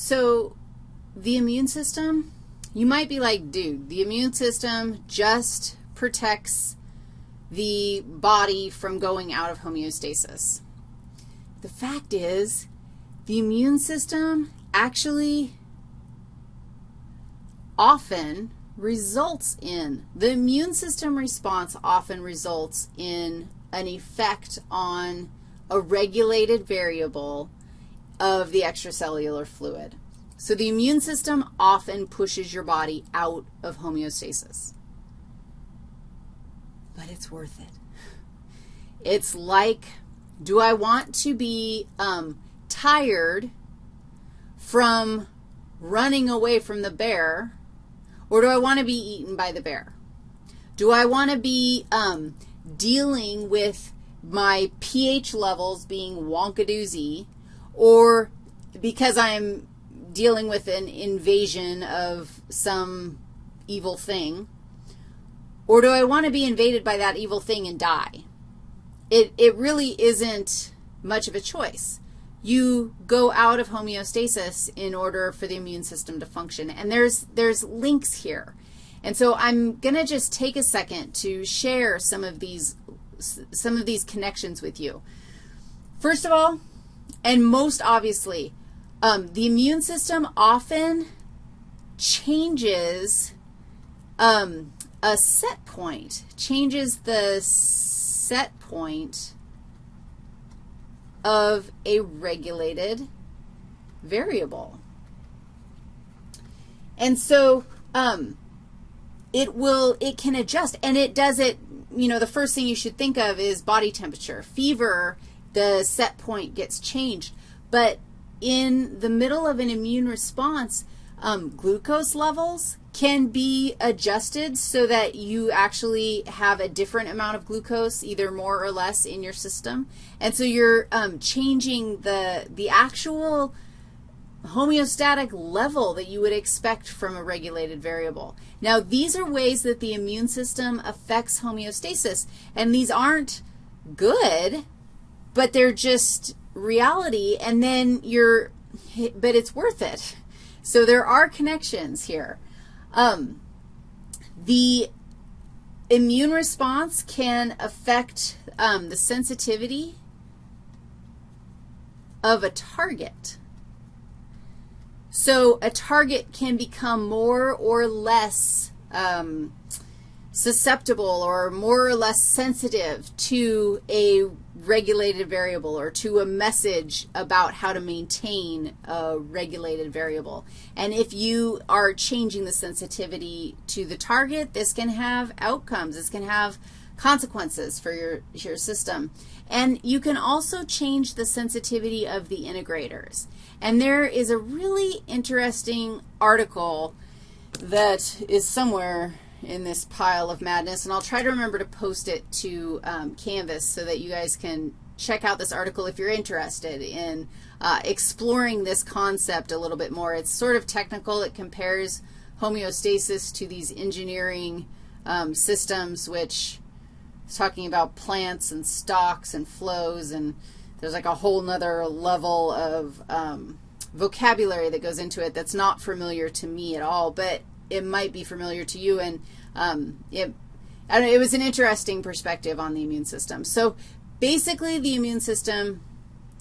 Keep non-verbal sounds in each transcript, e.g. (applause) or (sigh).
So the immune system, you might be like, dude, the immune system just protects the body from going out of homeostasis. The fact is, the immune system actually often results in, the immune system response often results in an effect on a regulated variable of the extracellular fluid. So the immune system often pushes your body out of homeostasis. But it's worth it. It's like, do I want to be um, tired from running away from the bear, or do I want to be eaten by the bear? Do I want to be um, dealing with my pH levels being wonkadoozy, or because I'm dealing with an invasion of some evil thing, or do I want to be invaded by that evil thing and die? It, it really isn't much of a choice. You go out of homeostasis in order for the immune system to function, and there's, there's links here. And so I'm going to just take a second to share some of these some of these connections with you. First of all, and most obviously, um, the immune system often changes um, a set point, changes the set point of a regulated variable. And so um, it will, it can adjust, and it does it you know, the first thing you should think of is body temperature. Fever, the set point gets changed. But in the middle of an immune response, um, glucose levels can be adjusted so that you actually have a different amount of glucose, either more or less, in your system. And so you're um, changing the, the actual homeostatic level that you would expect from a regulated variable. Now, these are ways that the immune system affects homeostasis, and these aren't good, but they're just reality, and then you're, but it's worth it. So there are connections here. Um, the immune response can affect um, the sensitivity of a target. So a target can become more or less um, susceptible or more or less sensitive to a regulated variable or to a message about how to maintain a regulated variable. And if you are changing the sensitivity to the target, this can have outcomes. This can have consequences for your, your system. And you can also change the sensitivity of the integrators. And there is a really interesting article that is somewhere in this pile of madness, and I'll try to remember to post it to um, Canvas so that you guys can check out this article if you're interested in uh, exploring this concept a little bit more. It's sort of technical. It compares homeostasis to these engineering um, systems, which is talking about plants and stocks and flows, and there's like a whole nother level of um, vocabulary that goes into it that's not familiar to me at all, but it might be familiar to you, and um, it, know, it was an interesting perspective on the immune system. So basically, the immune system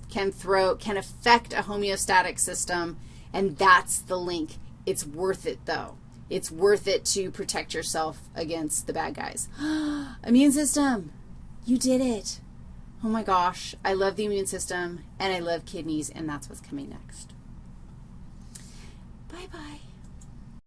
can throw, can affect a homeostatic system, and that's the link. It's worth it, though. It's worth it to protect yourself against the bad guys. (gasps) immune system, you did it. Oh my gosh, I love the immune system, and I love kidneys, and that's what's coming next. Bye-bye.